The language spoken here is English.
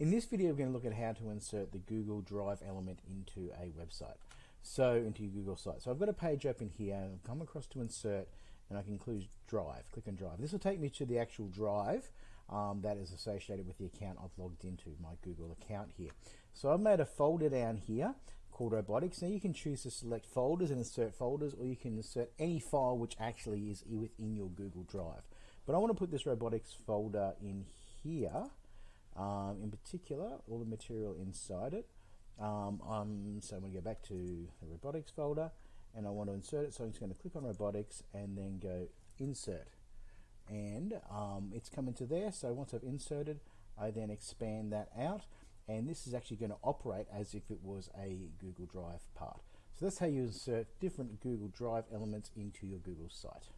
In this video, we're going to look at how to insert the Google Drive element into a website. So, into your Google site. So I've got a page open here, and I've come across to insert, and I can include Drive. Click on Drive. This will take me to the actual Drive um, that is associated with the account I've logged into, my Google account here. So I've made a folder down here called robotics. Now you can choose to select folders and insert folders, or you can insert any file which actually is within your Google Drive. But I want to put this robotics folder in here um, in particular, all the material inside it. Um, so I'm going to go back to the robotics folder and I want to insert it. So I'm just going to click on robotics and then go insert. And um, it's come into there. So once I've inserted, I then expand that out. And this is actually going to operate as if it was a Google Drive part. So that's how you insert different Google Drive elements into your Google site.